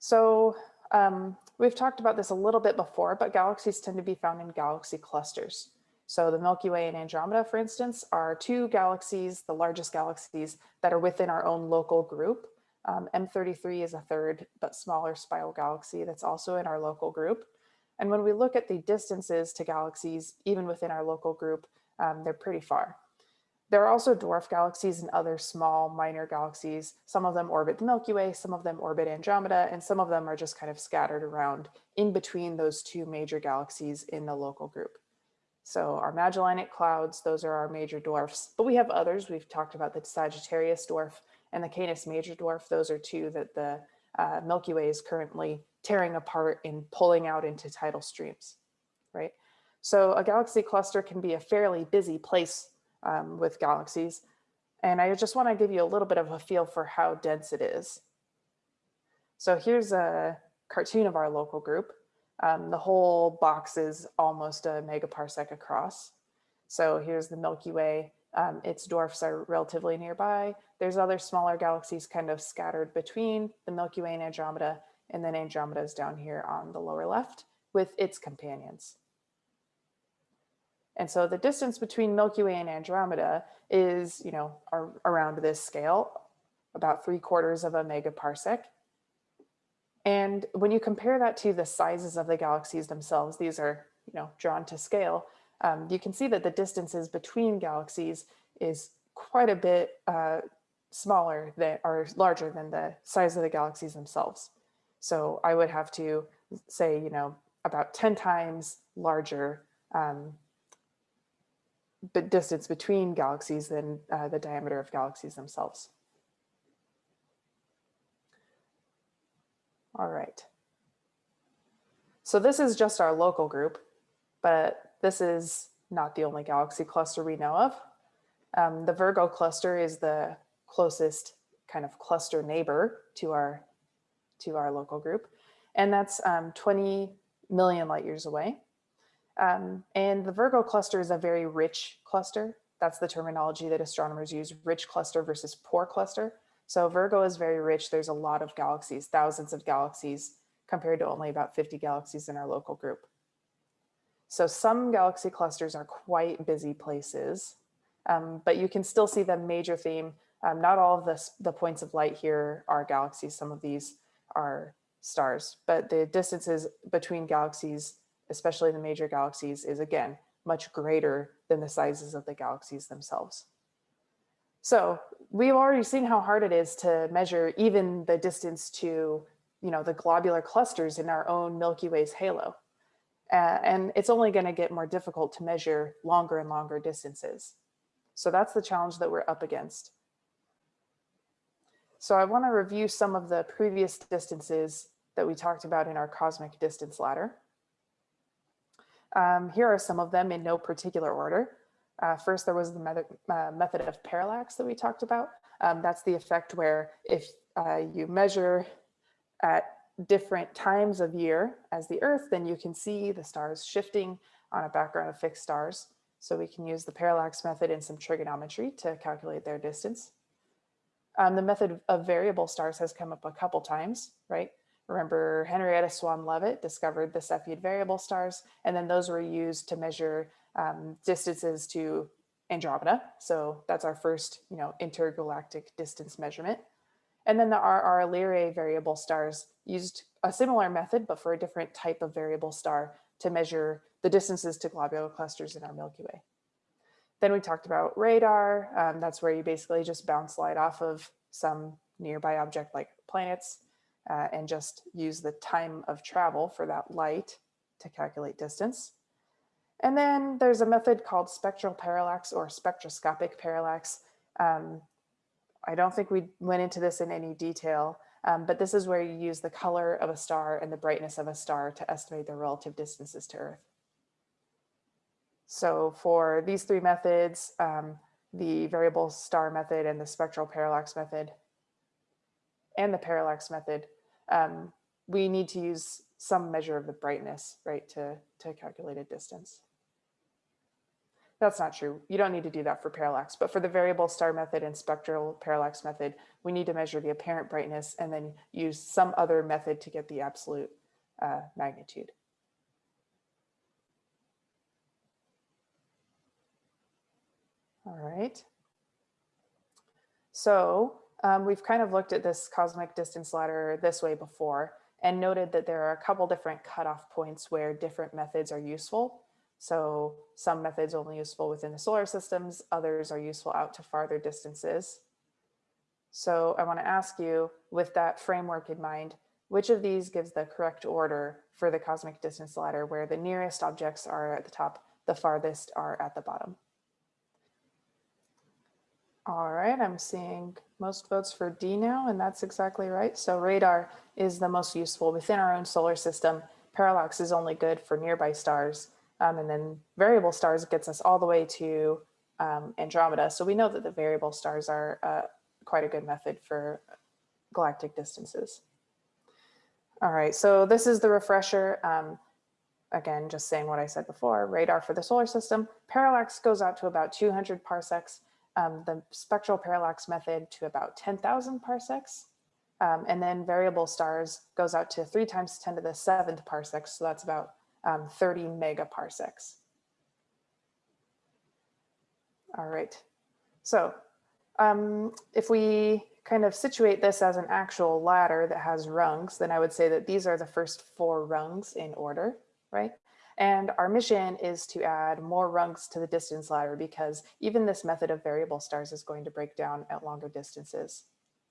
So um, we've talked about this a little bit before, but galaxies tend to be found in galaxy clusters. So the Milky Way and Andromeda, for instance, are two galaxies, the largest galaxies that are within our own local group. Um, M33 is a third but smaller spiral galaxy that's also in our local group. And when we look at the distances to galaxies, even within our local group, um, they're pretty far. There are also dwarf galaxies and other small minor galaxies. Some of them orbit the Milky Way, some of them orbit Andromeda, and some of them are just kind of scattered around in between those two major galaxies in the local group. So our Magellanic clouds, those are our major dwarfs, but we have others. We've talked about the Sagittarius dwarf and the Canis major dwarf. Those are two that the uh, Milky Way is currently tearing apart and pulling out into tidal streams, right? So a galaxy cluster can be a fairly busy place um, with galaxies. And I just want to give you a little bit of a feel for how dense it is. So here's a cartoon of our local group. Um, the whole box is almost a megaparsec across. So here's the Milky Way. Um, its dwarfs are relatively nearby. There's other smaller galaxies kind of scattered between the Milky Way and Andromeda, and then Andromeda is down here on the lower left with its companions. And so the distance between Milky Way and Andromeda is, you know, around this scale, about three quarters of a megaparsec. And when you compare that to the sizes of the galaxies themselves, these are, you know, drawn to scale, um, you can see that the distances between galaxies is quite a bit uh, smaller than or larger than the size of the galaxies themselves. So I would have to say, you know, about 10 times larger um, but distance between galaxies than uh, the diameter of galaxies themselves. All right. So this is just our local group, but this is not the only galaxy cluster we know of. Um, the Virgo cluster is the closest kind of cluster neighbor to our to our local group, and that's um, 20 million light years away. Um, and the Virgo cluster is a very rich cluster. That's the terminology that astronomers use, rich cluster versus poor cluster. So Virgo is very rich. There's a lot of galaxies, thousands of galaxies compared to only about 50 galaxies in our local group. So some galaxy clusters are quite busy places, um, but you can still see the major theme. Um, not all of the points of light here are galaxies. Some of these are stars, but the distances between galaxies especially the major galaxies, is again, much greater than the sizes of the galaxies themselves. So we've already seen how hard it is to measure even the distance to you know, the globular clusters in our own Milky Way's halo. Uh, and it's only going to get more difficult to measure longer and longer distances. So that's the challenge that we're up against. So I want to review some of the previous distances that we talked about in our cosmic distance ladder. Um, here are some of them in no particular order. Uh, first, there was the method, uh, method of parallax that we talked about. Um, that's the effect where if uh, you measure at different times of year as the Earth, then you can see the stars shifting on a background of fixed stars. So we can use the parallax method and some trigonometry to calculate their distance. Um, the method of variable stars has come up a couple times, right? Remember, Henrietta Swan Leavitt discovered the Cepheid variable stars, and then those were used to measure um, distances to Andromeda. So that's our first, you know, intergalactic distance measurement. And then the RR Lyrae variable stars used a similar method, but for a different type of variable star to measure the distances to globular clusters in our Milky Way. Then we talked about radar. Um, that's where you basically just bounce light off of some nearby object like planets uh, and just use the time of travel for that light to calculate distance. And then there's a method called spectral parallax or spectroscopic parallax. Um, I don't think we went into this in any detail, um, but this is where you use the color of a star and the brightness of a star to estimate the relative distances to Earth. So for these three methods, um, the variable star method and the spectral parallax method, and the parallax method, um, we need to use some measure of the brightness, right, to, to calculate a distance. That's not true. You don't need to do that for parallax, but for the variable star method and spectral parallax method, we need to measure the apparent brightness and then use some other method to get the absolute uh, magnitude. All right. So um, we've kind of looked at this cosmic distance ladder this way before and noted that there are a couple different cutoff points where different methods are useful. So some methods only useful within the solar systems, others are useful out to farther distances. So I want to ask you, with that framework in mind, which of these gives the correct order for the cosmic distance ladder where the nearest objects are at the top, the farthest are at the bottom? All right, I'm seeing most votes for D now, and that's exactly right. So radar is the most useful within our own solar system. Parallax is only good for nearby stars. Um, and then variable stars gets us all the way to um, Andromeda. So we know that the variable stars are uh, quite a good method for galactic distances. All right, so this is the refresher. Um, again, just saying what I said before, radar for the solar system. Parallax goes out to about 200 parsecs um, the spectral parallax method to about 10,000 parsecs. Um, and then variable stars goes out to three times 10 to the seventh parsecs. So that's about um, 30 megaparsecs. All right. So um, if we kind of situate this as an actual ladder that has rungs, then I would say that these are the first four rungs in order, right? And our mission is to add more rungs to the distance ladder because even this method of variable stars is going to break down at longer distances.